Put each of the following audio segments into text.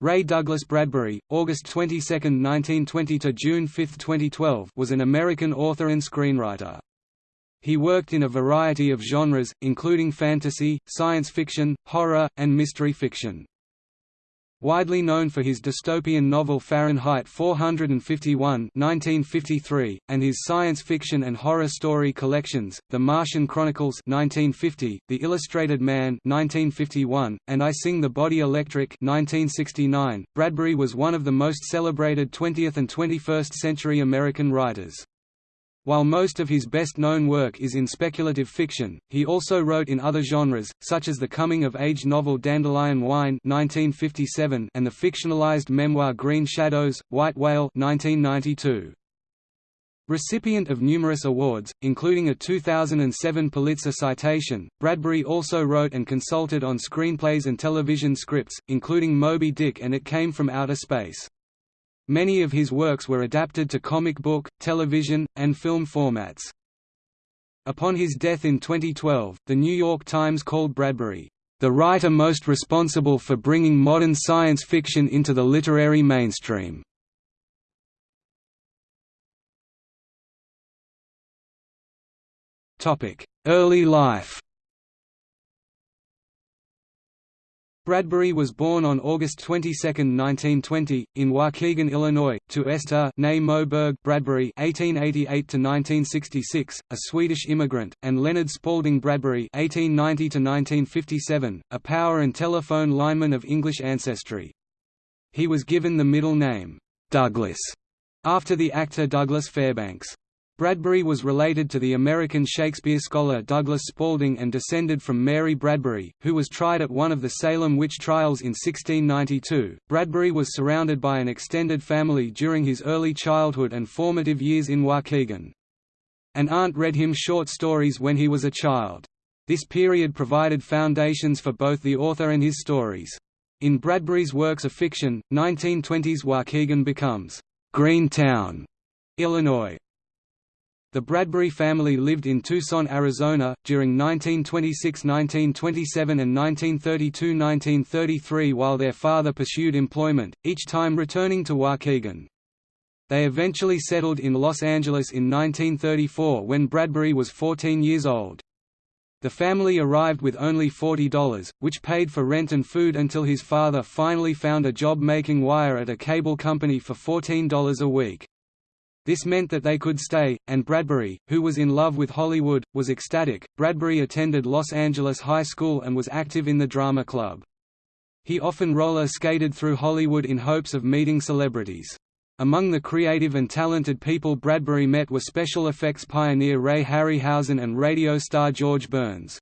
Ray Douglas Bradbury, August 22, 1920 to June 5, 2012, was an American author and screenwriter. He worked in a variety of genres, including fantasy, science fiction, horror, and mystery fiction. Widely known for his dystopian novel Fahrenheit 451 1953, and his science fiction and horror story collections, The Martian Chronicles 1950, The Illustrated Man 1951, and I Sing the Body Electric 1969, Bradbury was one of the most celebrated 20th and 21st century American writers. While most of his best-known work is in speculative fiction, he also wrote in other genres, such as the coming-of-age novel Dandelion Wine 1957 and the fictionalized memoir Green Shadows, White Whale 1992. Recipient of numerous awards, including a 2007 Pulitzer citation, Bradbury also wrote and consulted on screenplays and television scripts, including Moby Dick and It Came from Outer Space. Many of his works were adapted to comic book, television, and film formats. Upon his death in 2012, The New York Times called Bradbury, "...the writer most responsible for bringing modern science fiction into the literary mainstream." Early life Bradbury was born on August 22, 1920, in Waukegan, Illinois, to Esther Moberg Bradbury (1888–1966), a Swedish immigrant, and Leonard Spalding Bradbury (1890–1957), a power and telephone lineman of English ancestry. He was given the middle name Douglas after the actor Douglas Fairbanks. Bradbury was related to the American Shakespeare scholar Douglas Spalding and descended from Mary Bradbury, who was tried at one of the Salem witch trials in 1692. Bradbury was surrounded by an extended family during his early childhood and formative years in Waukegan. An aunt read him short stories when he was a child. This period provided foundations for both the author and his stories. In Bradbury's works of fiction, 1920s Waukegan becomes Greentown, Illinois, the Bradbury family lived in Tucson, Arizona, during 1926–1927 and 1932–1933 while their father pursued employment, each time returning to Waukegan. They eventually settled in Los Angeles in 1934 when Bradbury was 14 years old. The family arrived with only $40, which paid for rent and food until his father finally found a job making wire at a cable company for $14 a week. This meant that they could stay, and Bradbury, who was in love with Hollywood, was ecstatic. Bradbury attended Los Angeles High School and was active in the drama club. He often roller skated through Hollywood in hopes of meeting celebrities. Among the creative and talented people Bradbury met were special effects pioneer Ray Harryhausen and radio star George Burns.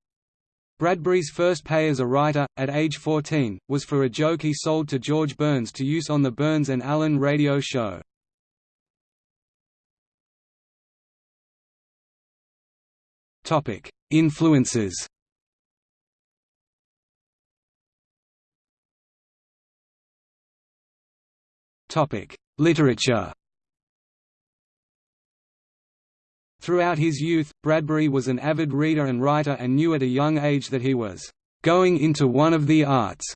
Bradbury's first pay as a writer, at age 14, was for a joke he sold to George Burns to use on the Burns and Allen radio show. Topic: Influences. Topic: Literature. Throughout his youth, Bradbury was an avid reader and writer and knew at a young age that he was going into one of the arts.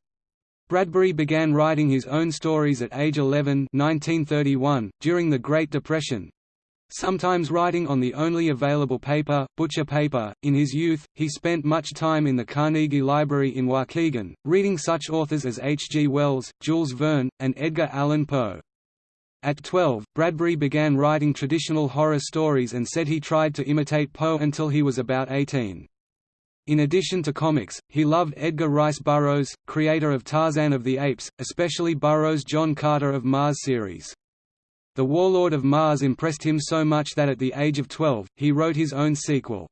Bradbury began writing his own stories at age 11 1931, during the Great Depression, Sometimes writing on the only available paper, butcher paper, in his youth, he spent much time in the Carnegie Library in Waukegan, reading such authors as H. G. Wells, Jules Verne, and Edgar Allan Poe. At 12, Bradbury began writing traditional horror stories and said he tried to imitate Poe until he was about 18. In addition to comics, he loved Edgar Rice Burroughs, creator of Tarzan of the Apes, especially Burroughs' John Carter of Mars series. The Warlord of Mars impressed him so much that at the age of 12, he wrote his own sequel.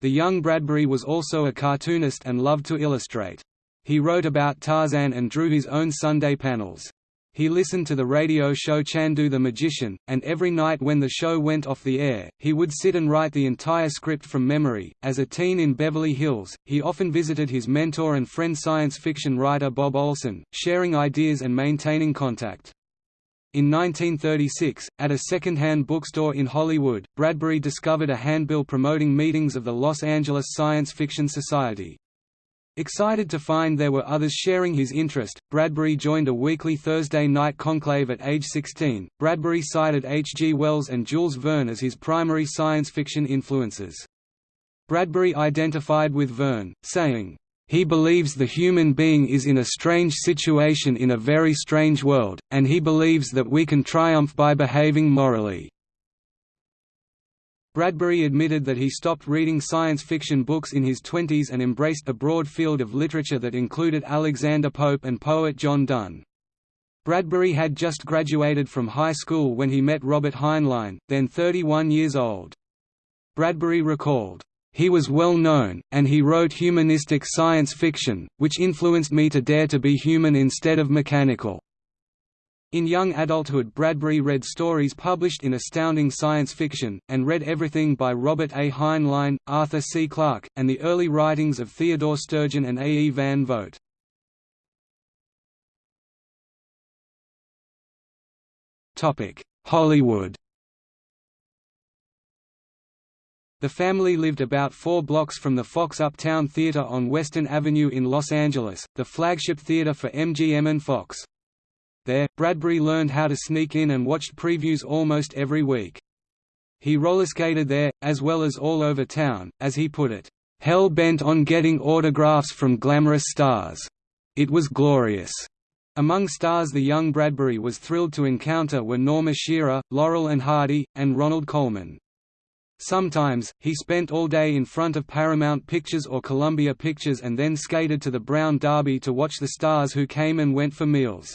The young Bradbury was also a cartoonist and loved to illustrate. He wrote about Tarzan and drew his own Sunday panels. He listened to the radio show Chandu the Magician, and every night when the show went off the air, he would sit and write the entire script from memory. As a teen in Beverly Hills, he often visited his mentor and friend science fiction writer Bob Olsen, sharing ideas and maintaining contact. In 1936, at a second-hand bookstore in Hollywood, Bradbury discovered a handbill promoting meetings of the Los Angeles Science Fiction Society. Excited to find there were others sharing his interest, Bradbury joined a weekly Thursday night conclave at age 16. Bradbury cited H. G. Wells and Jules Verne as his primary science fiction influences. Bradbury identified with Verne, saying, he believes the human being is in a strange situation in a very strange world, and he believes that we can triumph by behaving morally. Bradbury admitted that he stopped reading science fiction books in his twenties and embraced a broad field of literature that included Alexander Pope and poet John Donne. Bradbury had just graduated from high school when he met Robert Heinlein, then 31 years old. Bradbury recalled, "...he was well known, and he wrote humanistic science fiction, which influenced me to dare to be human instead of mechanical." In young adulthood Bradbury read stories published in Astounding Science Fiction, and read everything by Robert A. Heinlein, Arthur C. Clarke, and the early writings of Theodore Sturgeon and A. E. Van Vogt. Hollywood The family lived about four blocks from the Fox Uptown Theater on Western Avenue in Los Angeles, the flagship theater for MGM and Fox. There, Bradbury learned how to sneak in and watched previews almost every week. He rollerskated there, as well as all over town, as he put it, "...hell-bent on getting autographs from glamorous stars. It was glorious." Among stars the young Bradbury was thrilled to encounter were Norma Shearer, Laurel and Hardy, and Ronald Colman. Sometimes, he spent all day in front of Paramount Pictures or Columbia Pictures and then skated to the Brown Derby to watch the stars who came and went for meals.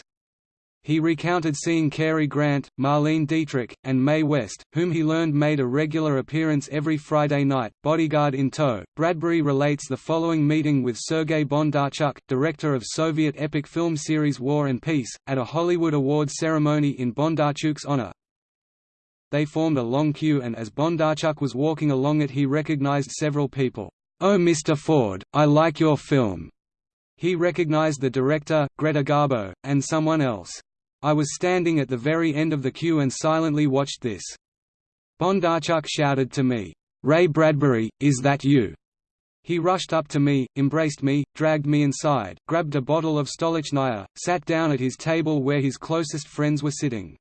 He recounted seeing Cary Grant, Marlene Dietrich, and Mae West, whom he learned made a regular appearance every Friday night, bodyguard in tow. Bradbury relates the following meeting with Sergei Bondarchuk, director of Soviet epic film series War and Peace, at a Hollywood Awards ceremony in Bondarchuk's honor. They formed a long queue and as Bondarchuk was walking along it he recognized several people. Oh Mr. Ford, I like your film. He recognized the director, Greta Garbo, and someone else. I was standing at the very end of the queue and silently watched this. Bondarchuk shouted to me, "'Ray Bradbury, is that you?' He rushed up to me, embraced me, dragged me inside, grabbed a bottle of Stolichnaya, sat down at his table where his closest friends were sitting.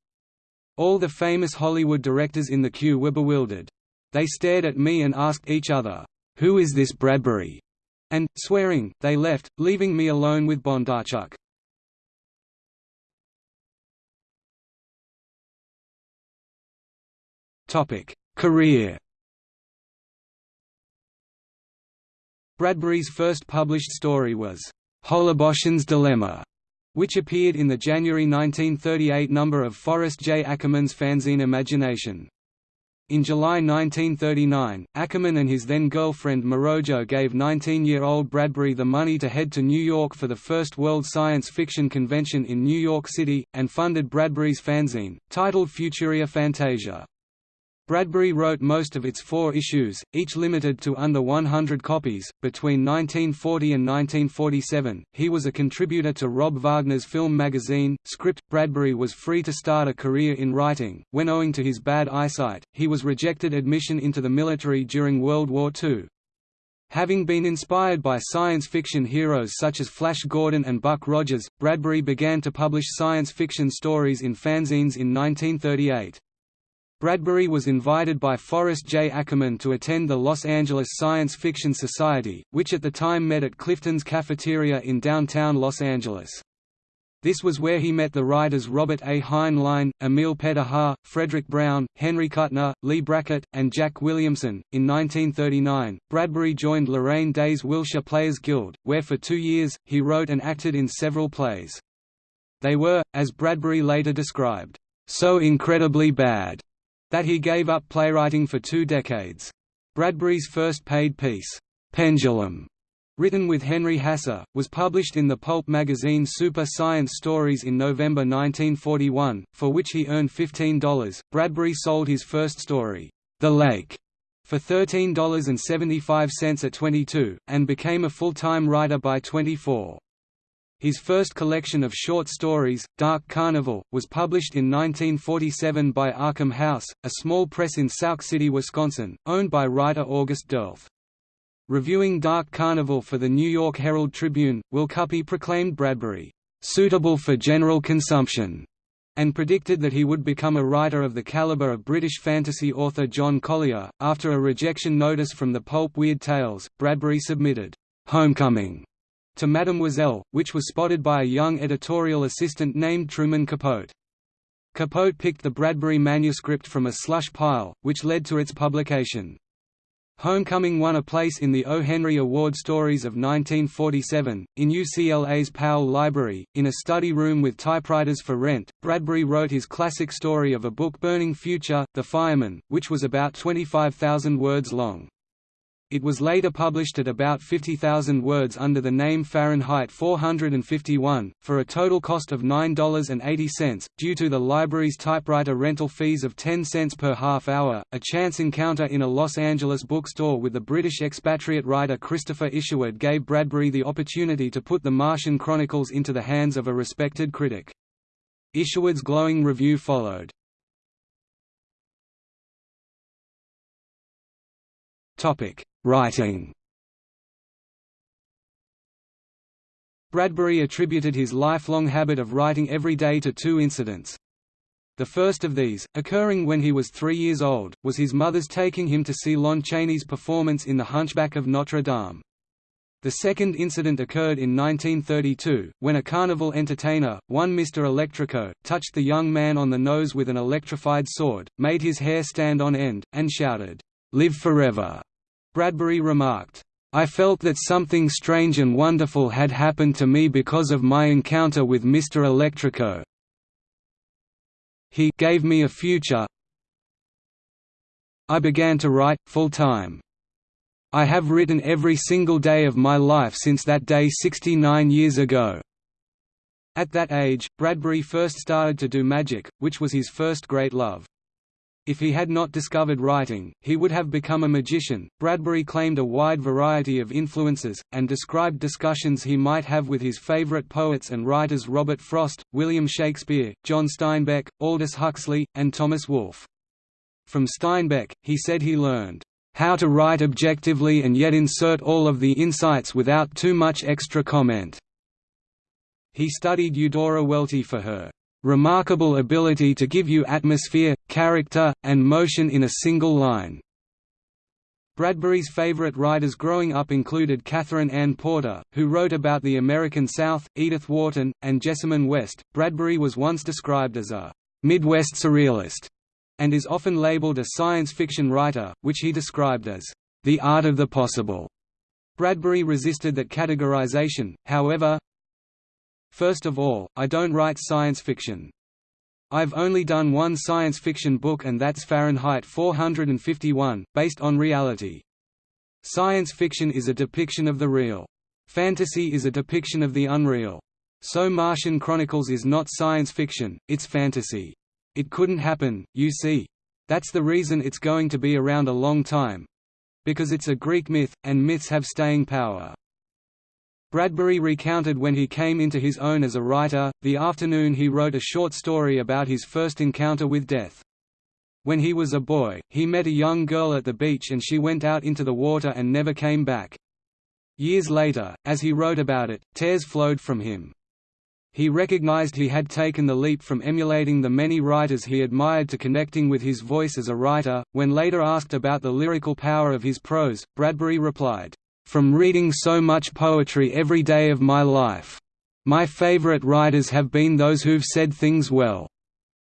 All the famous Hollywood directors in the queue were bewildered. They stared at me and asked each other, "'Who is this Bradbury?' and, swearing, they left, leaving me alone with Bondarchuk. Career. Bradbury's first published story was Hollerbochen's Dilemma, which appeared in the January 1938 number of Forrest J. Ackerman's fanzine Imagination. In July 1939, Ackerman and his then-girlfriend Morojo gave 19-year-old Bradbury the money to head to New York for the first World Science Fiction Convention in New York City, and funded Bradbury's fanzine, titled Futuria Fantasia. Bradbury wrote most of its four issues, each limited to under 100 copies. Between 1940 and 1947, he was a contributor to Rob Wagner's film magazine, Script. Bradbury was free to start a career in writing, when owing to his bad eyesight, he was rejected admission into the military during World War II. Having been inspired by science fiction heroes such as Flash Gordon and Buck Rogers, Bradbury began to publish science fiction stories in fanzines in 1938. Bradbury was invited by Forrest J. Ackerman to attend the Los Angeles Science Fiction Society, which at the time met at Clifton's Cafeteria in downtown Los Angeles. This was where he met the writers Robert A. Heinlein, Emil Petaja, Fredric Brown, Henry Kuttner, Leigh Brackett, and Jack Williamson. In 1939, Bradbury joined Laraine Day's Wilshire Players Guild, where for two years, he wrote and acted in several plays. They were, as Bradbury later described, so incredibly bad that he gave up playwriting for two decades. Bradbury's first paid piece, Pendulum, written with Henry Hasse, was published in the pulp magazine Super Science Stories in November 1941, for which he earned $15. Bradbury sold his first story, The Lake, for $13.75 at 22, and became a full-time writer by 24. His first collection of short stories, Dark Carnival, was published in 1947 by Arkham House, a small press in Sauk City, Wisconsin, owned by writer August Derleth. Reviewing Dark Carnival for the New York Herald Tribune, Will Cuppy proclaimed Bradbury, "...suitable for general consumption." and predicted that he would become a writer of the caliber of British fantasy author John Collier. After a rejection notice from the pulp Weird Tales, Bradbury submitted Homecoming to Mademoiselle, which was spotted by a young editorial assistant named Truman Capote. Capote picked the Bradbury manuscript from a slush pile, which led to its publication. Homecoming won a place in the O. Henry Award Stories of 1947. In UCLA's Powell Library, in a study room with typewriters for rent, Bradbury wrote his classic story of a book burning future, The Fireman, which was about 25,000 words long. It was later published at about 50,000 words under the name Fahrenheit 451, for a total cost of $9.80, due to the library's typewriter rental fees of 10 cents per half hour. A chance encounter in a Los Angeles bookstore with the British expatriate writer Christopher Isherwood gave Bradbury the opportunity to put the Martian Chronicles into the hands of a respected critic. Isherwood's glowing review followed. Topic: Writing. Bradbury attributed his lifelong habit of writing every day to two incidents. The first of these, occurring when he was three years old, was his mother's taking him to see Lon Chaney's performance in The Hunchback of Notre Dame. The second incident occurred in 1932, when a carnival entertainer, one Mr. Electrico, touched the young man on the nose with an electrified sword, made his hair stand on end, and shouted, "'Live forever!' Bradbury remarked, I felt that something strange and wonderful had happened to me because of my encounter with Mr. Electrico. He gave me a future. I began to write, full-time. I have written every single day of my life since that day 69 years ago. At that age, Bradbury first started to do magic, which was his first great love. If he had not discovered writing, he would have become a magician. Bradbury claimed a wide variety of influences, and described discussions he might have with his favorite poets and writers Robert Frost, William Shakespeare, John Steinbeck, Aldous Huxley, and Thomas Wolfe. From Steinbeck, he said he learned, "...how to write objectively and yet insert all of the insights without too much extra comment." He studied Eudora Welty for her remarkable ability to give you atmosphere, character, and motion in a single line. Bradbury's favorite writers growing up included Katherine Anne Porter, who wrote about the American South, Edith Wharton, and Jessamine West. Bradbury was once described as a Midwest surrealist and is often labeled a science fiction writer, which he described as the art of the possible. Bradbury resisted that categorization, however, First of all, I don't write science fiction. I've only done one science fiction book and that's Fahrenheit 451, based on reality. Science fiction is a depiction of the real. Fantasy is a depiction of the unreal. So Martian Chronicles is not science fiction, it's fantasy. It couldn't happen, you see. That's the reason it's going to be around a long time. Because it's a Greek myth, and myths have staying power. Bradbury recounted when he came into his own as a writer, the afternoon he wrote a short story about his first encounter with death. When he was a boy, he met a young girl at the beach and she went out into the water and never came back. Years later, as he wrote about it, tears flowed from him. He recognized he had taken the leap from emulating the many writers he admired to connecting with his voice as a writer. When later asked about the lyrical power of his prose, Bradbury replied, from reading so much poetry every day of my life. My favorite writers have been those who've said things well."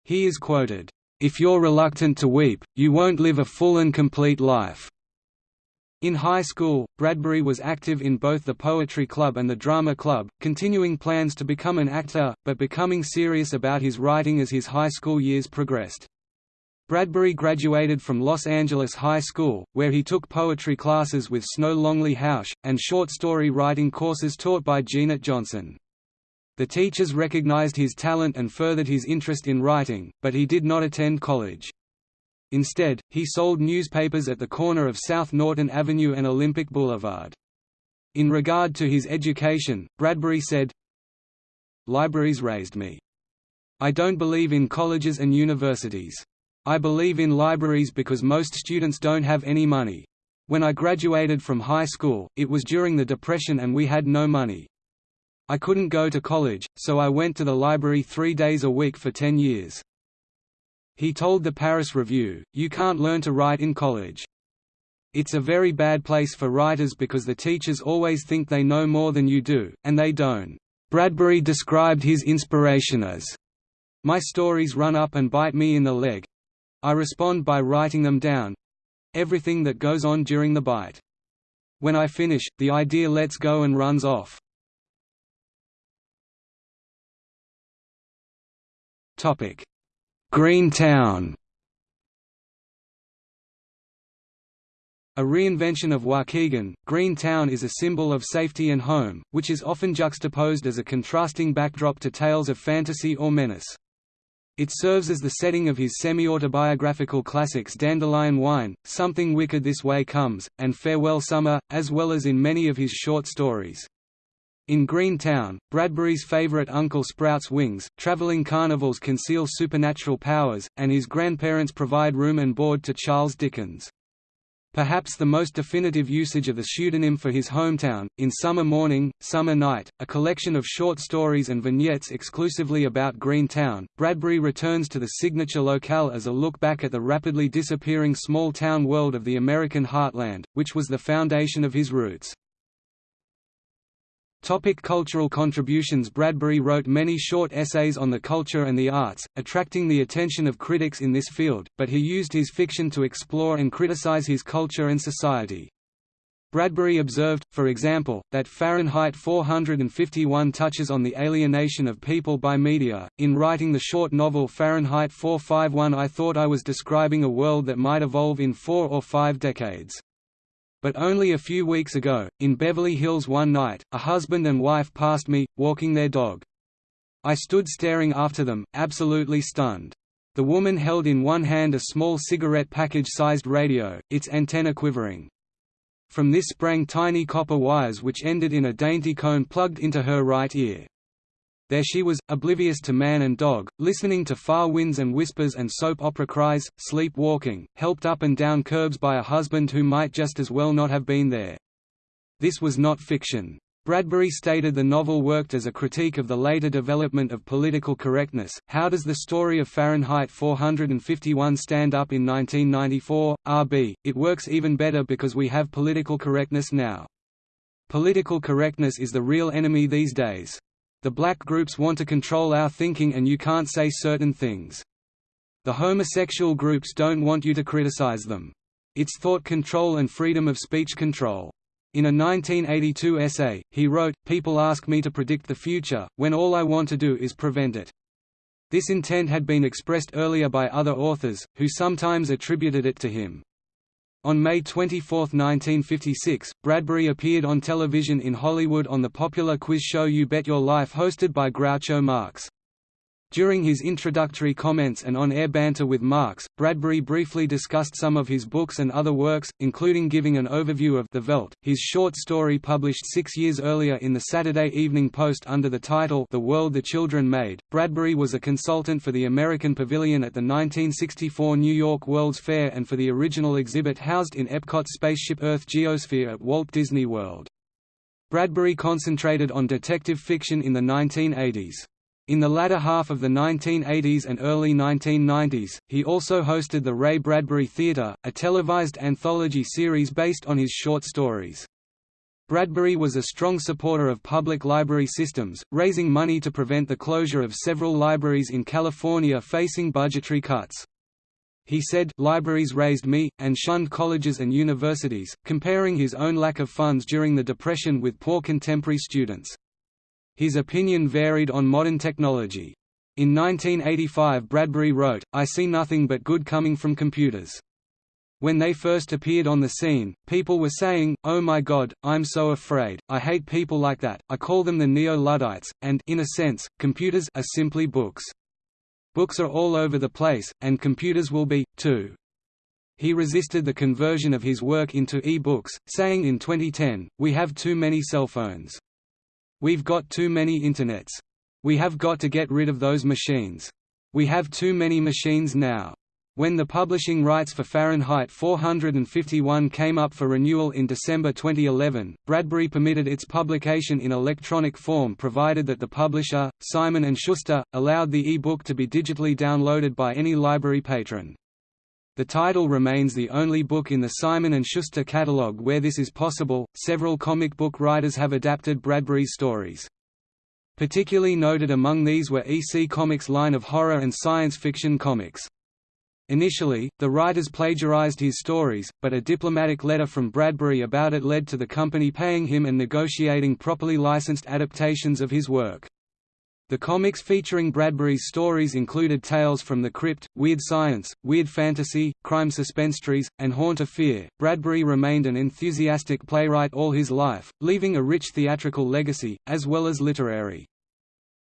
He is quoted, "If you're reluctant to weep, you won't live a full and complete life." In high school, Bradbury was active in both the Poetry Club and the Drama Club, continuing plans to become an actor, but becoming serious about his writing as his high school years progressed. Bradbury graduated from Los Angeles High School, where he took poetry classes with Snow Longley Housh, and short story writing courses taught by Jeanette Johnson. The teachers recognized his talent and furthered his interest in writing, but he did not attend college. Instead, he sold newspapers at the corner of South Norton Avenue and Olympic Boulevard. In regard to his education, Bradbury said, Libraries raised me. I don't believe in colleges and universities. I believe in libraries because most students don't have any money. When I graduated from high school, it was during the Depression and we had no money. I couldn't go to college, so I went to the library three days a week for ten years. He told the Paris Review, you can't learn to write in college. It's a very bad place for writers because the teachers always think they know more than you do, and they don't. Bradbury described his inspiration as, My stories run up and bite me in the leg. I respond by writing them down, everything that goes on during the bite. When I finish, the idea lets go and runs off. Green Town A reinvention of Waukegan, Green Town is a symbol of safety and home, which is often juxtaposed as a contrasting backdrop to tales of fantasy or menace. It serves as the setting of his semi-autobiographical classics Dandelion Wine, Something Wicked This Way Comes, and Farewell Summer, as well as in many of his short stories. In Green Town, Bradbury's favorite Uncle sprouts wings, traveling carnivals conceal supernatural powers, and his grandparents provide room and board to Charles Dickens. Perhaps the most definitive usage of the pseudonym for his hometown, in Summer Morning, Summer Night, a collection of short stories and vignettes exclusively about Green Town, Bradbury returns to the signature locale as a look back at the rapidly disappearing small-town world of the American heartland, which was the foundation of his roots. Topic cultural contributions Bradbury wrote many short essays on the culture and the arts, attracting the attention of critics in this field, but he used his fiction to explore and criticize his culture and society. Bradbury observed, for example, that Fahrenheit 451 touches on the alienation of people by media. In writing the short novel Fahrenheit 451, I thought I was describing a world that might evolve in four or five decades. But only a few weeks ago, in Beverly Hills one night, a husband and wife passed me, walking their dog. I stood staring after them, absolutely stunned. The woman held in one hand a small cigarette package-sized radio, its antenna quivering. From this sprang tiny copper wires which ended in a dainty cone plugged into her right ear. There she was, oblivious to man and dog, listening to far winds and whispers and soap opera cries, sleepwalking, helped up and down curbs by a husband who might just as well not have been there. This was not fiction. Bradbury stated the novel worked as a critique of the later development of political correctness. How does the story of Fahrenheit 451 stand up in 1994? RB, it works even better because we have political correctness now. Political correctness is the real enemy these days. The black groups want to control our thinking and you can't say certain things. The homosexual groups don't want you to criticize them. It's thought control and freedom of speech control. In a 1982 essay, he wrote, People ask me to predict the future, when all I want to do is prevent it. This intent had been expressed earlier by other authors, who sometimes attributed it to him. On May 24, 1956, Bradbury appeared on television in Hollywood on the popular quiz show You Bet Your Life hosted by Groucho Marx. During his introductory comments and on-air banter with Marx, Bradbury briefly discussed some of his books and other works, including giving an overview of The Veldt, his short story published six years earlier in the Saturday Evening Post under the title The World the Children Made. Bradbury was a consultant for the American Pavilion at the 1964 New York World's Fair and for the original exhibit housed in Epcot's Spaceship Earth Geosphere at Walt Disney World. Bradbury concentrated on detective fiction in the 1980s. In the latter half of the 1980s and early 1990s, he also hosted the Ray Bradbury Theatre, a televised anthology series based on his short stories. Bradbury was a strong supporter of public library systems, raising money to prevent the closure of several libraries in California facing budgetary cuts. He said, libraries raised me, and shunned colleges and universities, comparing his own lack of funds during the Depression with poor contemporary students. His opinion varied on modern technology. In 1985 Bradbury wrote, I see nothing but good coming from computers. When they first appeared on the scene, people were saying, oh my god, I'm so afraid, I hate people like that, I call them the Neo-Luddites, and in a sense, computers are simply books. Books are all over the place, and computers will be, too. He resisted the conversion of his work into e-books, saying in 2010, we have too many cell phones. We've got too many internets. We have got to get rid of those machines. We have too many machines now. When the publishing rights for Fahrenheit 451 came up for renewal in December 2011, Bradbury permitted its publication in electronic form provided that the publisher, Simon & Schuster, allowed the e-book to be digitally downloaded by any library patron. The title remains the only book in the Simon & Schuster catalog where this is possible. Several comic book writers have adapted Bradbury's stories. Particularly noted among these were EC Comics' line of horror and science fiction comics. Initially, the writers plagiarized his stories, but a diplomatic letter from Bradbury about it led to the company paying him and negotiating properly licensed adaptations of his work. The comics featuring Bradbury's stories included Tales from the Crypt, Weird Science, Weird Fantasy, Crime Suspenstories, and Haunt of Fear. Bradbury remained an enthusiastic playwright all his life, leaving a rich theatrical legacy, as well as literary.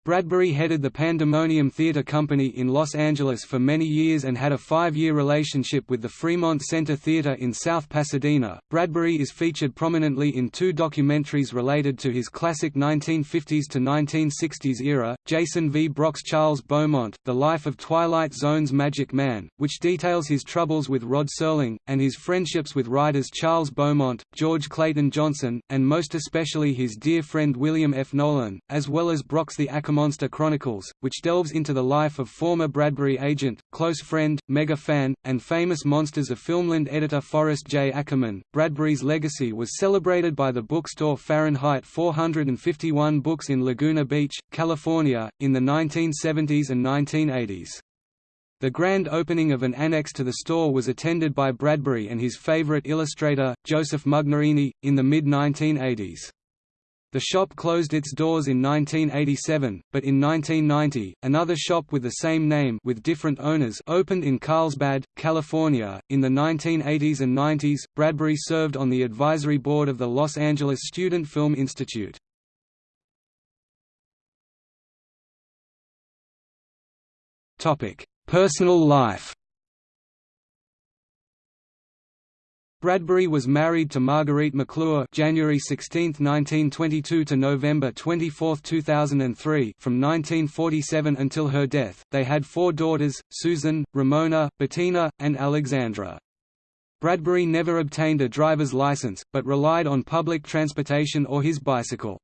Bradbury headed the Pandemonium Theatre Company in Los Angeles for many years and had a five-year relationship with the Fremont Center Theatre in South Pasadena. Bradbury is featured prominently in two documentaries related to his classic 1950s to 1960s era, Jason V. Brock's Charles Beaumont, The Life of Twilight Zone's Magic Man, which details his troubles with Rod Serling, and his friendships with writers Charles Beaumont, George Clayton Johnson, and most especially his dear friend William F. Nolan, as well as Brock's The Ackerman Monster Chronicles, which delves into the life of former Bradbury agent, close friend, mega fan, and famous monsters of Filmland editor Forrest J. Ackerman. Bradbury's legacy was celebrated by the bookstore Fahrenheit 451 Books in Laguna Beach, California, in the 1970s and 1980s. The grand opening of an annex to the store was attended by Bradbury and his favorite illustrator, Joseph Mugnaini, in the mid-1980s. The shop closed its doors in 1987, but in 1990, another shop with the same name with different owners opened in Carlsbad, California. In the 1980s and 90s, Bradbury served on the advisory board of the Los Angeles Student Film Institute. Topic: Personal life. Bradbury was married to Marguerite McClure January 16, 1922 to November 24, 2003 from 1947 until her death. They had four daughters, Susan, Ramona, Bettina, and Alexandra. Bradbury never obtained a driver's license, but relied on public transportation or his bicycle.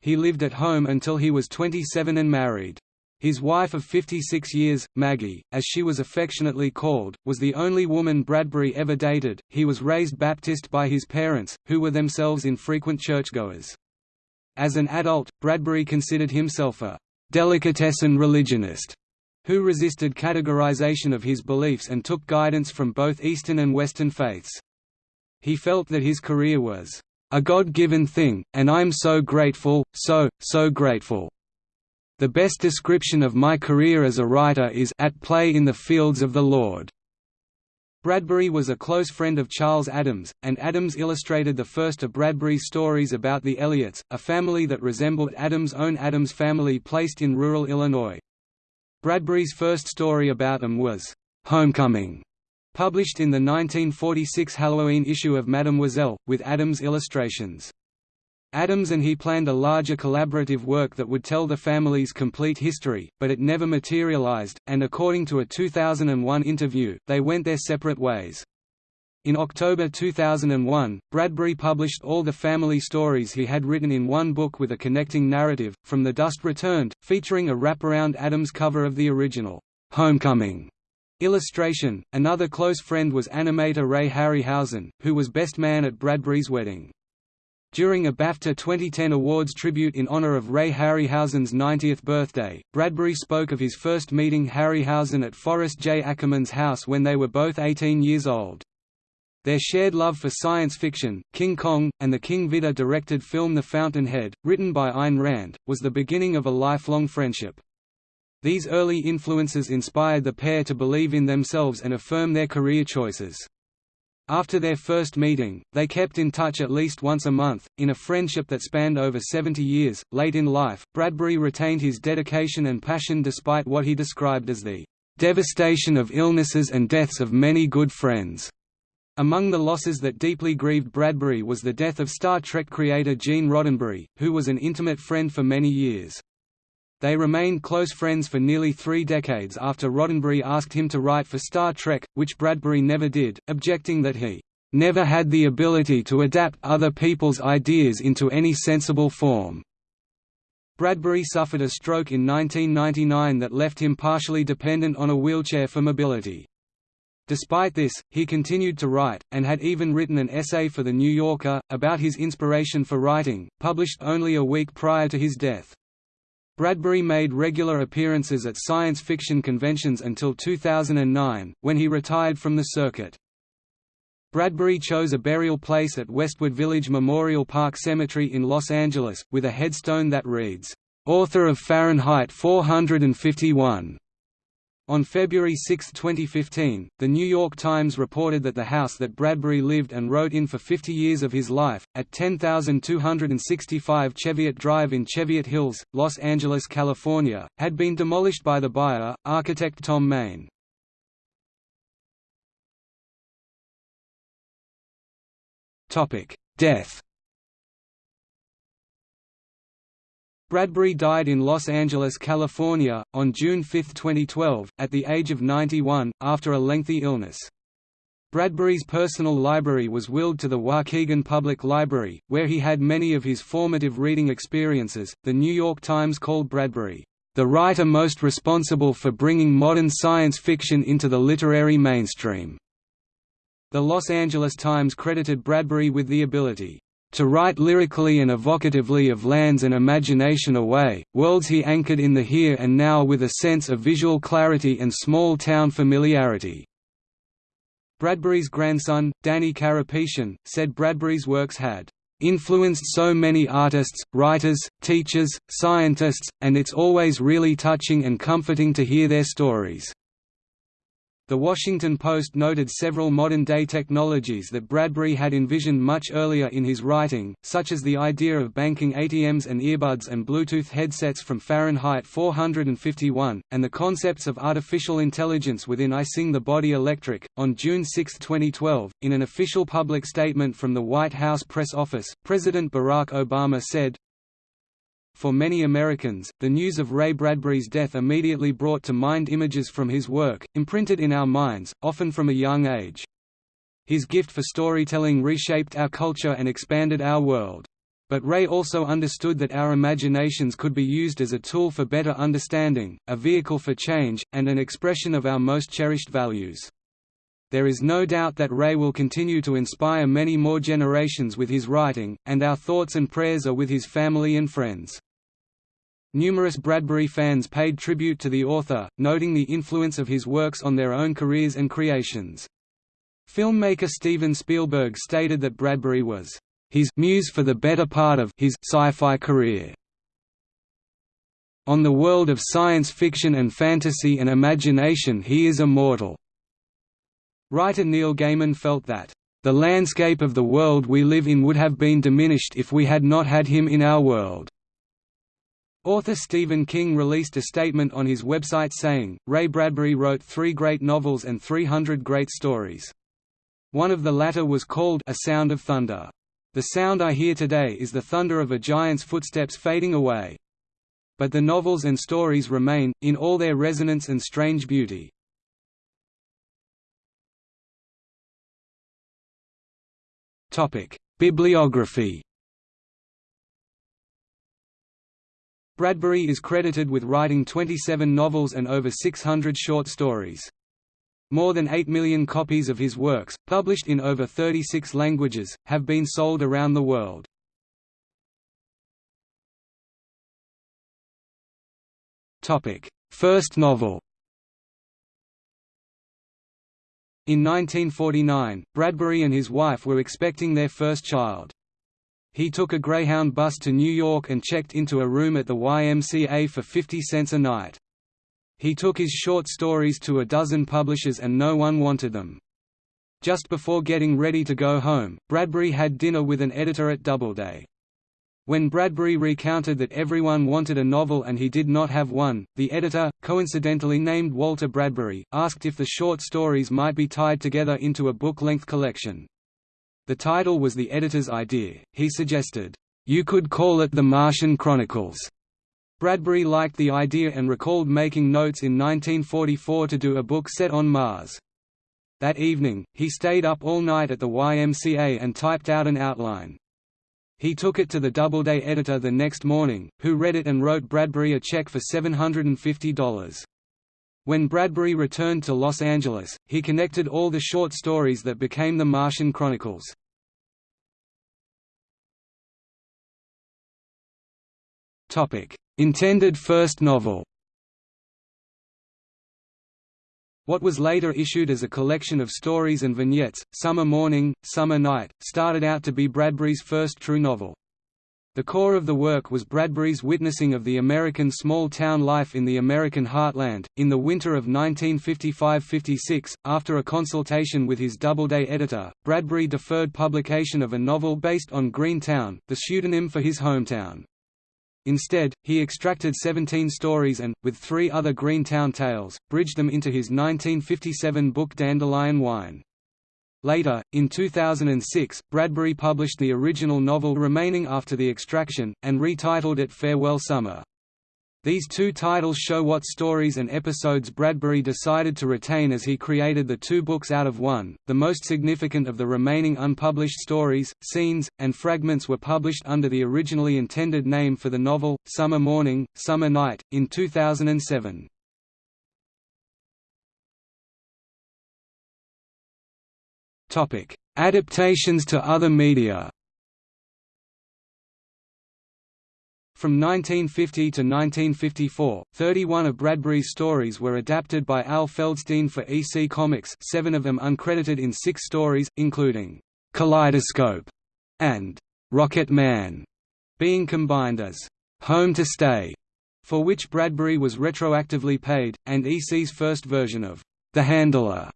He lived at home until he was 27 and married. His wife of 56 years, Maggie, as she was affectionately called, was the only woman Bradbury ever dated. He was raised Baptist by his parents, who were themselves infrequent churchgoers. As an adult, Bradbury considered himself a delicatessen religionist who resisted categorization of his beliefs and took guidance from both Eastern and Western faiths. He felt that his career was a God-given thing, and I'm so grateful, so, so grateful. The best description of my career as a writer is at play in the fields of the Lord. Bradbury was a close friend of Charles Addams, and Addams illustrated the first of Bradbury's stories about the Elliotts, a family that resembled Addams' own Addams family placed in rural Illinois. Bradbury's first story about them was, "'Homecoming", published in the 1946 Halloween issue of Mademoiselle, with Addams' illustrations. Addams and he planned a larger collaborative work that would tell the family's complete history, but it never materialized, and according to a 2001 interview, they went their separate ways. In October 2001, Bradbury published all the family stories he had written in one book with a connecting narrative, From the Dust Returned, featuring a wraparound Addams cover of the original, Homecoming illustration. Another close friend was animator Ray Harryhausen, who was best man at Bradbury's wedding. During a BAFTA 2010 awards tribute in honor of Ray Harryhausen's 90th birthday, Bradbury spoke of his first meeting Harryhausen at Forrest J. Ackerman's house when they were both 18 years old. Their shared love for science fiction, King Kong, and the King Vidor directed film The Fountainhead, written by Ayn Rand, was the beginning of a lifelong friendship. These early influences inspired the pair to believe in themselves and affirm their career choices. After their first meeting, they kept in touch at least once a month, in a friendship that spanned over 70 years. Late in life, Bradbury retained his dedication and passion despite what he described as the devastation of illnesses and deaths of many good friends. Among the losses that deeply grieved Bradbury was the death of Star Trek creator Gene Roddenberry, who was an intimate friend for many years. They remained close friends for nearly three decades after Roddenberry asked him to write for Star Trek, which Bradbury never did, objecting that he never had the ability to adapt other people's ideas into any sensible form. Bradbury suffered a stroke in 1999 that left him partially dependent on a wheelchair for mobility. Despite this, he continued to write, and had even written an essay for The New Yorker, about his inspiration for writing, published only a week prior to his death. Bradbury made regular appearances at science fiction conventions until 2009, when he retired from the circuit. Bradbury chose a burial place at Westwood Village Memorial Park Cemetery in Los Angeles, with a headstone that reads, "'Author of Fahrenheit 451". On February 6, 2015, The New York Times reported that the house that Bradbury lived and wrote in for 50 years of his life, at 10265 Cheviot Drive in Cheviot Hills, Los Angeles, California, had been demolished by the buyer, architect Thom Mayne. Death Bradbury died in Los Angeles, California, on June 5, 2012, at the age of 91, after a lengthy illness. Bradbury's personal library was willed to the Waukegan Public Library, where he had many of his formative reading experiences. The New York Times called Bradbury, the writer most responsible for bringing modern science fiction into the literary mainstream. The Los Angeles Times credited Bradbury with the ability to write lyrically and evocatively of lands and imagination away, worlds he anchored in the here and now with a sense of visual clarity and small-town familiarity." Bradbury's grandson, Danny Karapetian, said Bradbury's works had influenced so many artists, writers, teachers, scientists, and it's always really touching and comforting to hear their stories. The Washington Post noted several modern-day technologies that Bradbury had envisioned much earlier in his writing, such as the idea of banking ATMs and earbuds and Bluetooth headsets from Fahrenheit 451, and the concepts of artificial intelligence within I Sing the Body Electric. On June 6, 2012, in an official public statement from the White House press office, President Barack Obama said, for many Americans, the news of Ray Bradbury's death immediately brought to mind images from his work, imprinted in our minds, often from a young age. His gift for storytelling reshaped our culture and expanded our world. But Ray also understood that our imaginations could be used as a tool for better understanding, a vehicle for change, and an expression of our most cherished values. There is no doubt that Ray will continue to inspire many more generations with his writing, and our thoughts and prayers are with his family and friends. Numerous Bradbury fans paid tribute to the author, noting the influence of his works on their own careers and creations. Filmmaker Steven Spielberg stated that Bradbury was his muse for the better part of his sci-fi career. On the world of science fiction and fantasy and imagination he is immortal. Writer Neil Gaiman felt that, "...the landscape of the world we live in would have been diminished if we had not had him in our world." Author Stephen King released a statement on his website saying, Ray Bradbury wrote three great novels and 300 great stories. One of the latter was called A Sound of Thunder. The sound I hear today is the thunder of a giant's footsteps fading away. But the novels and stories remain, in all their resonance and strange beauty. Bibliography Bradbury is credited with writing 27 novels and over 600 short stories. More than 8 million copies of his works, published in over 36 languages, have been sold around the world. First novel In 1949, Bradbury and his wife were expecting their first child. He took a Greyhound bus to New York and checked into a room at the YMCA for 50 cents a night. He took his short stories to a dozen publishers and no one wanted them. Just before getting ready to go home, Bradbury had dinner with an editor at Doubleday. When Bradbury recounted that everyone wanted a novel and he did not have one, the editor, coincidentally named Walter Bradbury, asked if the short stories might be tied together into a book-length collection. The title was the editor's idea, he suggested, "...you could call it The Martian Chronicles." Bradbury liked the idea and recalled making notes in 1944 to do a book set on Mars. That evening, he stayed up all night at the YMCA and typed out an outline. He took it to the Doubleday editor the next morning, who read it and wrote Bradbury a check for $750. When Bradbury returned to Los Angeles, he connected all the short stories that became the Martian Chronicles. Intended first novel What was later issued as a collection of stories and vignettes, Summer Morning, Summer Night, started out to be Bradbury's first true novel. The core of the work was Bradbury's witnessing of the American small-town life in the American heartland. In the winter of 1955–56, after a consultation with his Doubleday editor, Bradbury deferred publication of a novel based on Greentown, the pseudonym for his hometown. Instead, he extracted 17 stories and, with three other Greentown tales, bridged them into his 1957 book Dandelion Wine. Later, in 2006, Bradbury published the original novel remaining after the extraction, and retitled it Farewell Summer. These two titles show what stories and episodes Bradbury decided to retain as he created the two books out of one. The most significant of the remaining unpublished stories, scenes, and fragments were published under the originally intended name for the novel, Summer Morning, Summer Night, in 2007. Adaptations to other media. From 1950 to 1954, 31 of Bradbury's stories were adapted by Al Feldstein for EC Comics seven of them uncredited in six stories, including «Kaleidoscope» and «Rocket Man», being combined as «Home to Stay», for which Bradbury was retroactively paid, and EC's first version of «The Handler»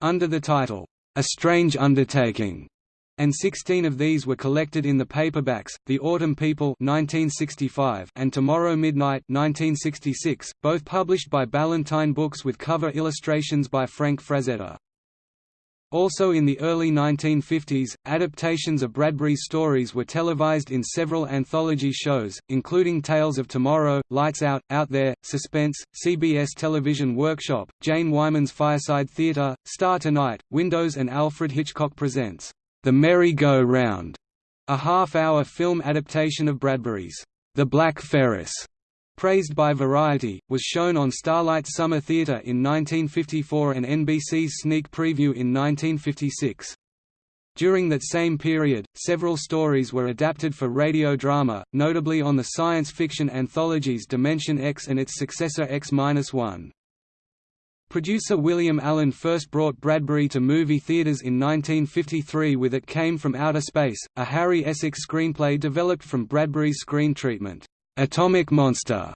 under the title «A Strange Undertaking» and 16 of these were collected in the paperbacks, The Autumn People 1965 and Tomorrow Midnight 1966, both published by Ballantine Books with cover illustrations by Frank Frazetta. Also in the early 1950s, adaptations of Bradbury's stories were televised in several anthology shows, including Tales of Tomorrow, Lights Out, Out There, Suspense, CBS Television Workshop, Jane Wyman's Fireside Theatre, Star Tonight, Windows and Alfred Hitchcock Presents. The Merry-Go-Round, a half-hour film adaptation of Bradbury's The Black Ferris, praised by Variety, was shown on Starlight Summer Theatre in 1954 and NBC's Sneak Preview in 1956. During that same period, several stories were adapted for radio drama, notably on the science fiction anthologies Dimension X and its successor X-1. Producer William Alland first brought Bradbury to movie theaters in 1953 with It Came from Outer Space, a Harry Essex screenplay developed from Bradbury's screen treatment, Atomic Monster.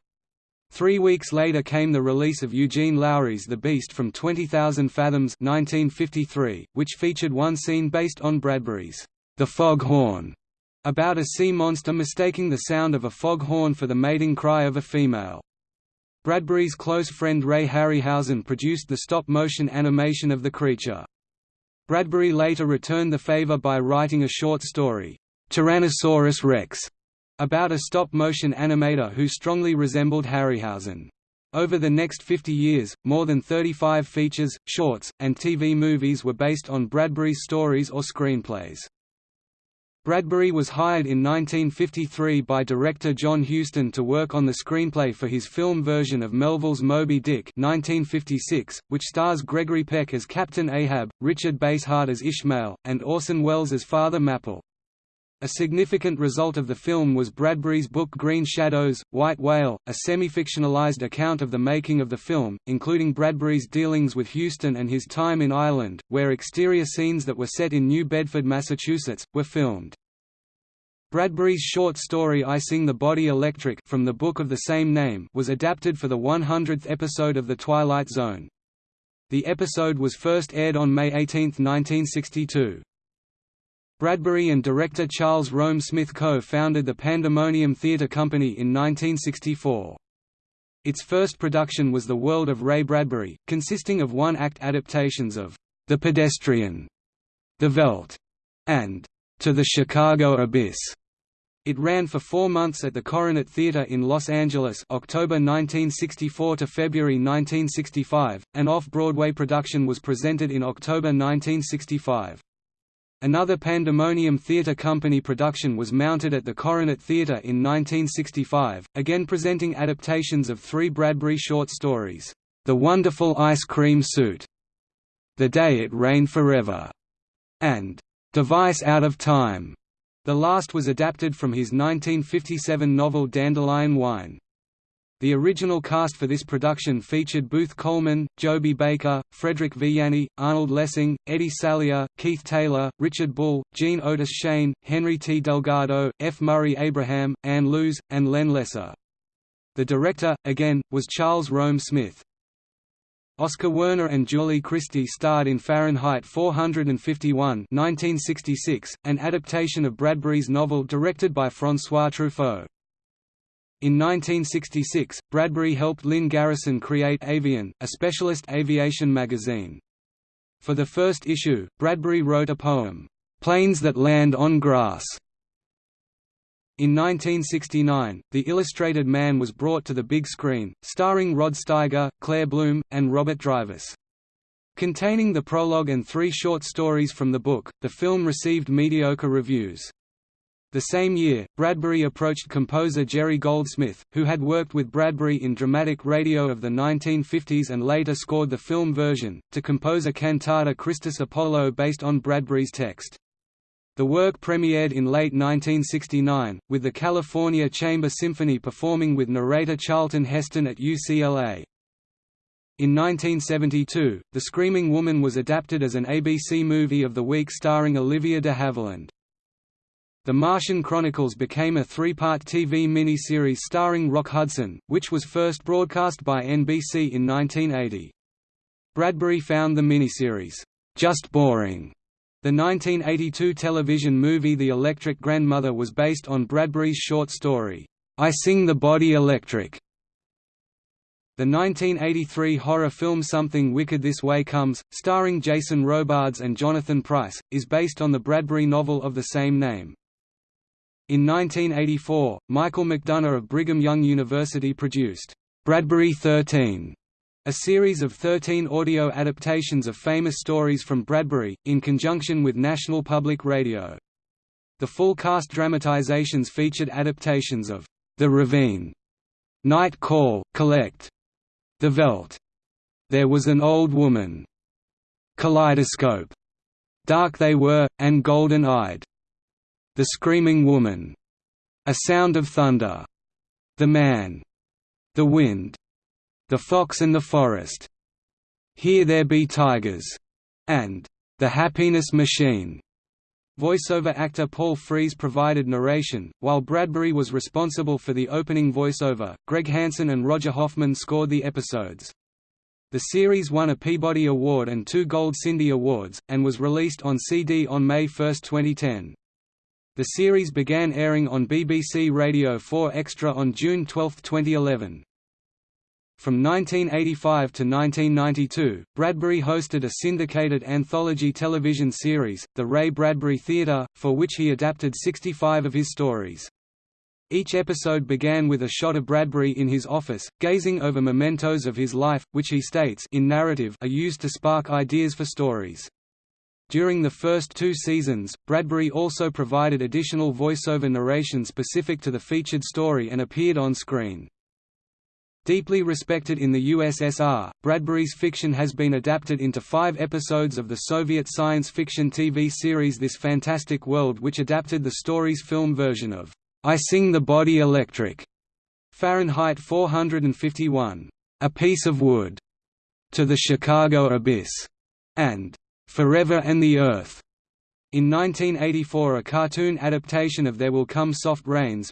Three weeks later came the release of Eugène Lourié's The Beast from 20,000 Fathoms 1953, which featured one scene based on Bradbury's The Fog Horn, about a sea monster mistaking the sound of a fog horn for the mating cry of a female. Bradbury's close friend Ray Harryhausen produced the stop-motion animation of the creature. Bradbury later returned the favor by writing a short story, Tyrannosaurus Rex, about a stop-motion animator who strongly resembled Harryhausen. Over the next 50 years, more than 35 features, shorts, and TV movies were based on Bradbury's stories or screenplays. Bradbury was hired in 1953 by director John Huston to work on the screenplay for his film version of Melville's Moby Dick 1956, which stars Gregory Peck as Captain Ahab, Richard Basehart as Ishmael, and Orson Welles as Father Mapple. A significant result of the film was Bradbury's book Green Shadows, White Whale, a semi-fictionalized account of the making of the film, including Bradbury's dealings with Huston and his time in Ireland, where exterior scenes that were set in New Bedford, Massachusetts, were filmed. Bradbury's short story I Sing the Body Electric from the book of the same name was adapted for the 100th episode of The Twilight Zone. The episode was first aired on May 18, 1962. Bradbury and director Charles Rome Smith co-founded the Pandemonium Theatre Company in 1964. Its first production was The World of Ray Bradbury, consisting of one-act adaptations of The Pedestrian, The Veldt, and To the Chicago Abyss. It ran for four months at the Coronet Theatre in Los Angeles October 1964 to February 1965. An off-Broadway production was presented in October 1965. Another Pandemonium Theatre Company production was mounted at the Coronet Theatre in 1965, again presenting adaptations of three Bradbury short stories, The Wonderful Ice Cream Suit, The Day It Rained Forever, and Device Out of Time. The last was adapted from his 1957 novel Dandelion Wine. The original cast for this production featured Booth Colman, Joby Baker, Frederick Vianney, Arnold Lessing, Eddie Salier, Keith Taylor, Richard Bull, Jean Otis Shane, Henry T. Delgado, F. Murray Abraham, Ann Lewes, and Len Lesser. The director, again, was Charles Rome Smith. Oskar Werner and Julie Christie starred in Fahrenheit 451 1966, an adaptation of Bradbury's novel directed by François Truffaut. In 1966, Bradbury helped Lynn Garrison create Avian, a specialist aviation magazine. For the first issue, Bradbury wrote a poem, "'Planes That Land on Grass' In 1969, The Illustrated Man was brought to the big screen, starring Rod Steiger, Claire Bloom, and Robert Drivas. Containing the prologue and three short stories from the book, the film received mediocre reviews. The same year, Bradbury approached composer Jerry Goldsmith, who had worked with Bradbury in dramatic radio of the 1950s and later scored the film version, to compose a cantata Christus Apollo based on Bradbury's text. The work premiered in late 1969, with the California Chamber Symphony performing with narrator Charlton Heston at UCLA. In 1972, The Screaming Woman was adapted as an ABC Movie of the Week starring Olivia de Havilland. The Martian Chronicles became a three-part TV miniseries starring Rock Hudson, which was first broadcast by NBC in 1980. Bradbury found the miniseries, "...just boring." The 1982 television movie The Electric Grandmother was based on Bradbury's short story, I Sing the Body Electric. The 1983 horror film Something Wicked This Way Comes, starring Jason Robards and Jonathan Pryce, is based on the Bradbury novel of the same name. In 1984, Michael McDonough of Brigham Young University produced, "'Bradbury 13' A series of 13 audio adaptations of famous stories from Bradbury, in conjunction with National Public Radio. The full cast dramatizations featured adaptations of The Ravine, Night Call, Collect, The Veldt, There Was an Old Woman, Kaleidoscope, Dark They Were, and Golden Eyed, The Screaming Woman, A Sound of Thunder, The Man, The Wind, the Fox and the Forest, Here There Be Tigers, and The Happiness Machine. Voiceover actor Paul Frees provided narration, while Bradbury was responsible for the opening voiceover. Greg Hansen and Roger Hoffman scored the episodes. The series won a Peabody Award and two Gold Cindy Awards, and was released on CD on May 1, 2010. The series began airing on BBC Radio 4 Extra on June 12, 2011. From 1985 to 1992, Bradbury hosted a syndicated anthology television series, The Ray Bradbury Theatre, for which he adapted 65 of his stories. Each episode began with a shot of Bradbury in his office, gazing over mementos of his life, which he states in narrative are used to spark ideas for stories. During the first two seasons, Bradbury also provided additional voiceover narration specific to the featured story and appeared on screen. Deeply respected in the USSR, Bradbury's fiction has been adapted into five episodes of the Soviet science fiction TV series This Fantastic World which adapted the story's film version of I Sing the Body Electric, Fahrenheit 451, A Piece of Wood, to the Chicago Abyss, and Forever and the Earth. In 1984 a cartoon adaptation of There Will Come Soft Rains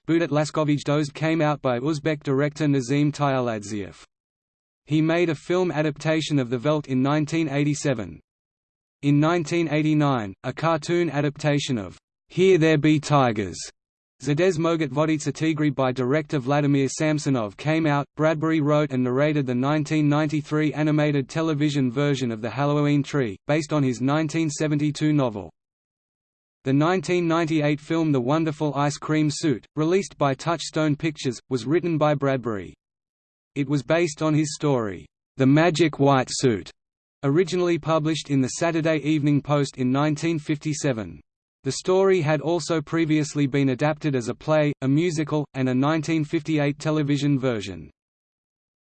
came out by Uzbek director Nazim Tulyakhodzhaev. He made a film adaptation of The Veldt in 1987. In 1989, a cartoon adaptation of Here There Be Tigers Zades Mogat Vodica Tigri by director Vladimir Samsonov came out. Bradbury wrote and narrated the 1993 animated television version of The Halloween Tree, based on his 1972 novel. The 1998 film The Wonderful Ice Cream Suit, released by Touchstone Pictures, was written by Bradbury. It was based on his story, The Magic White Suit, originally published in the Saturday Evening Post in 1957. The story had also previously been adapted as a play, a musical, and a 1958 television version.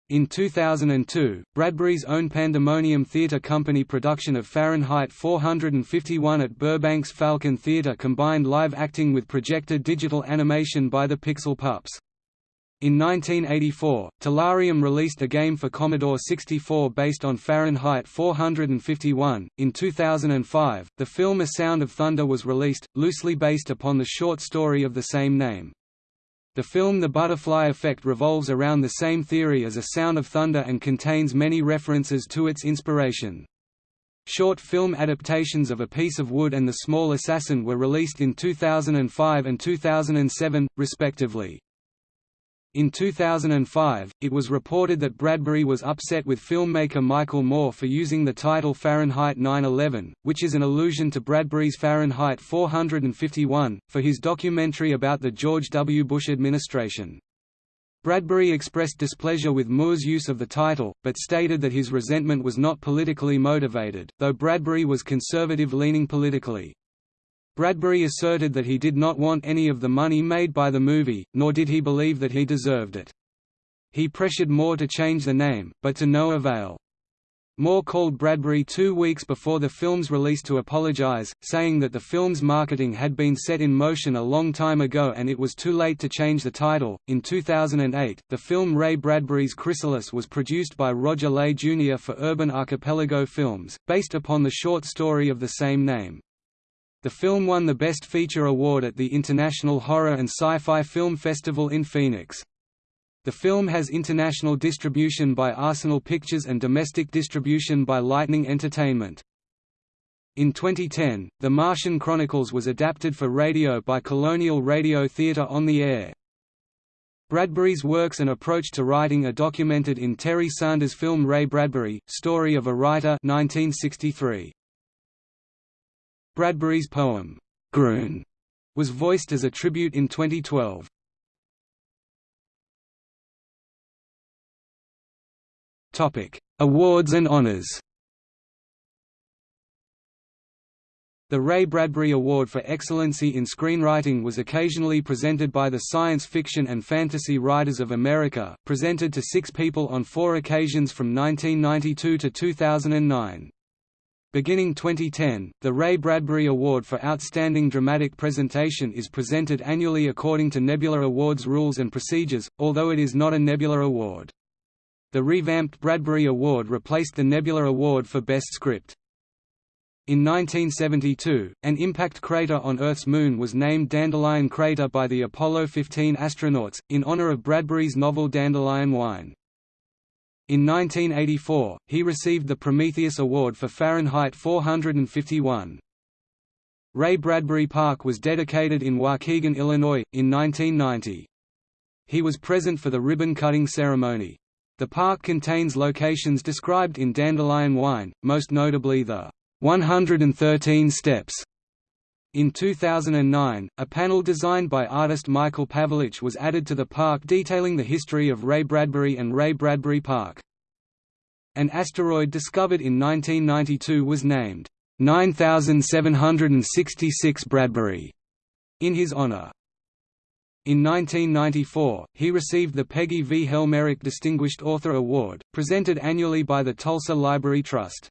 In 2002, Bradbury's own Pandemonium Theatre Company production of Fahrenheit 451 at Burbank's Falcon Theatre combined live acting with projected digital animation by the Pixel Pups. In 1984, Telarium released a game for Commodore 64 based on Fahrenheit 451. In 2005, the film A Sound of Thunder was released, loosely based upon the short story of the same name. The film The Butterfly Effect revolves around the same theory as A Sound of Thunder and contains many references to its inspiration. Short film adaptations of A Piece of Wood and The Small Assassin were released in 2005 and 2007, respectively. In 2005, it was reported that Bradbury was upset with filmmaker Michael Moore for using the title Fahrenheit 9/11, which is an allusion to Bradbury's Fahrenheit 451, for his documentary about the George W. Bush administration. Bradbury expressed displeasure with Moore's use of the title, but stated that his resentment was not politically motivated, though Bradbury was conservative-leaning politically. Bradbury asserted that he did not want any of the money made by the movie, nor did he believe that he deserved it. He pressured Moore to change the name, but to no avail. Moore called Bradbury two weeks before the film's release to apologize, saying that the film's marketing had been set in motion a long time ago and it was too late to change the title. In 2008, the film Ray Bradbury's Chrysalis was produced by Roger Lay Jr. for Urban Archipelago Films, based upon the short story of the same name. The film won the Best Feature award at the International Horror and Sci-Fi Film Festival in Phoenix. The film has international distribution by Arsenal Pictures and domestic distribution by Lightning Entertainment. In 2010, The Martian Chronicles was adapted for radio by Colonial Radio Theatre on the Air. Bradbury's works and approach to writing are documented in Terry Sanders' film Ray Bradbury, Story of a Writer 1963. Bradbury's poem, Groon, was voiced as a tribute in 2012. Topic: Awards and honors. The Ray Bradbury Award for Excellency in Screenwriting was occasionally presented by the Science Fiction and Fantasy Writers of America, presented to six people on four occasions from 1992 to 2009. Beginning 2010, the Ray Bradbury Award for Outstanding Dramatic Presentation is presented annually according to Nebula Awards rules and procedures, although it is not a Nebula Award. The revamped Bradbury Award replaced the Nebula Award for Best Script. In 1972, an impact crater on Earth's moon was named Dandelion Crater by the Apollo 15 astronauts, in honor of Bradbury's novel Dandelion Wine. In 1984, he received the Prometheus Award for Fahrenheit 451. Ray Bradbury Park was dedicated in Waukegan, Illinois, in 1990. He was present for the ribbon-cutting ceremony. The park contains locations described in Dandelion Wine, most notably the 113 Steps in 2009, a panel designed by artist Michael Pavelich was added to the park detailing the history of Ray Bradbury and Ray Bradbury Park. An asteroid discovered in 1992 was named 9766 Bradbury in his honor. In 1994, he received the Peggy V. Helmerich Distinguished Author Award, presented annually by the Tulsa Library Trust.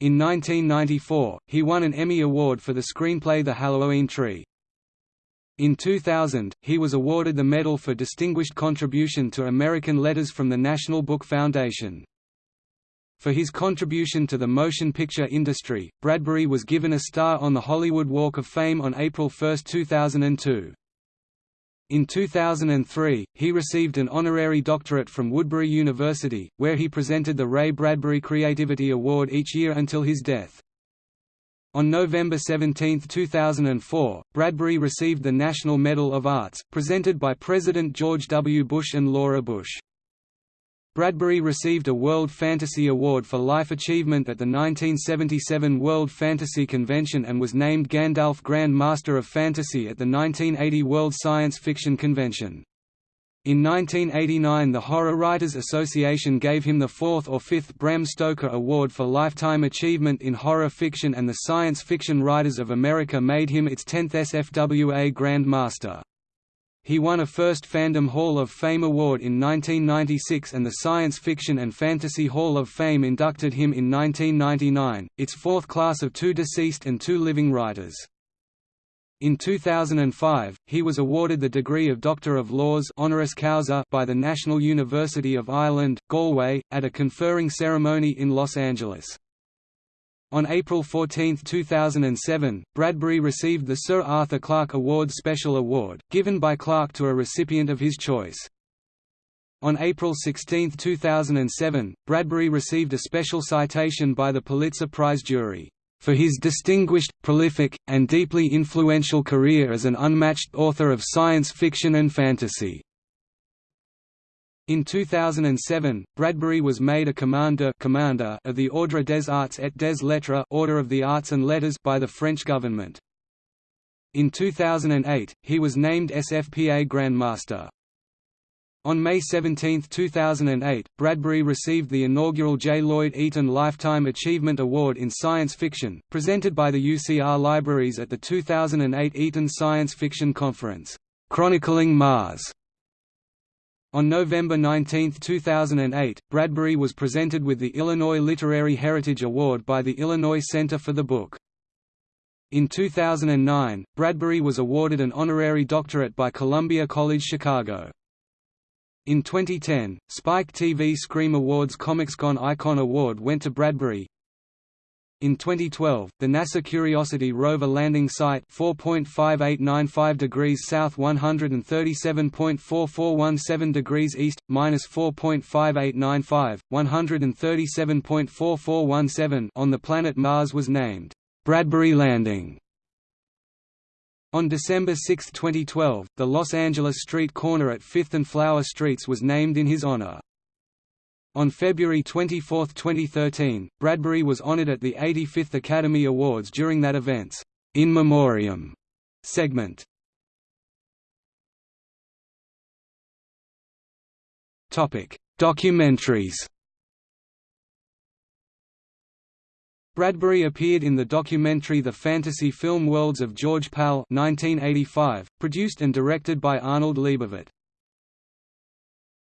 In 1994, he won an Emmy Award for the screenplay The Halloween Tree. In 2000, he was awarded the Medal for Distinguished Contribution to American Letters from the National Book Foundation. For his contribution to the motion picture industry, Bradbury was given a star on the Hollywood Walk of Fame on April 1, 2002. In 2003, he received an honorary doctorate from Woodbury University, where he presented the Ray Bradbury Creativity Award each year until his death. On November 17, 2004, Bradbury received the National Medal of Arts, presented by President George W. Bush and Laura Bush. Bradbury received a World Fantasy Award for Life Achievement at the 1977 World Fantasy Convention and was named Gandalf Grand Master of Fantasy at the 1980 World Science Fiction Convention. In 1989 the Horror Writers Association gave him the fourth or fifth Bram Stoker Award for Lifetime Achievement in Horror Fiction and the Science Fiction Writers of America made him its 10th SFWA Grand Master. He won a first Fandom Hall of Fame award in 1996 and the Science Fiction and Fantasy Hall of Fame inducted him in 1999, its fourth class of two deceased and two living writers. In 2005, he was awarded the degree of Doctor of Laws honoris causa by the National University of Ireland, Galway, at a conferring ceremony in Los Angeles. On April 14, 2007, Bradbury received the Sir Arthur Clarke Award Special Award, given by Clarke to a recipient of his choice. On April 16, 2007, Bradbury received a special citation by the Pulitzer Prize jury for his distinguished, prolific, and deeply influential career as an unmatched author of science fiction and fantasy. In 2007, Bradbury was made a Commander, Commander of the Ordre des Arts et des Lettres Order of the Arts and Letters by the French government. In 2008, he was named SFPA Grand Master. On May 17, 2008, Bradbury received the inaugural J. Lloyd Eaton Lifetime Achievement Award in Science Fiction, presented by the UCR Libraries at the 2008 Eaton Science Fiction Conference, "'Chronicling Mars". On November 19, 2008, Bradbury was presented with the Illinois Literary Heritage Award by the Illinois Center for the Book. In 2009, Bradbury was awarded an honorary doctorate by Columbia College Chicago. In 2010, Spike TV Scream Awards ComicsCon Icon Award went to Bradbury. In 2012, the NASA Curiosity rover landing site 4.5895 degrees south 137.4417 degrees east, minus 4.5895, 137.4417 on the planet Mars was named, "'Bradbury Landing' On December 6, 2012, the Los Angeles street corner at 5th and Flower Streets was named in his honor. On February 24, 2013, Bradbury was honored at the 85th Academy Awards during that event's In Memoriam segment. Topic: Documentaries. Bradbury appeared in the documentary The Fantasy Film Worlds of George Pal 1985, produced and directed by Arnold Leibovit.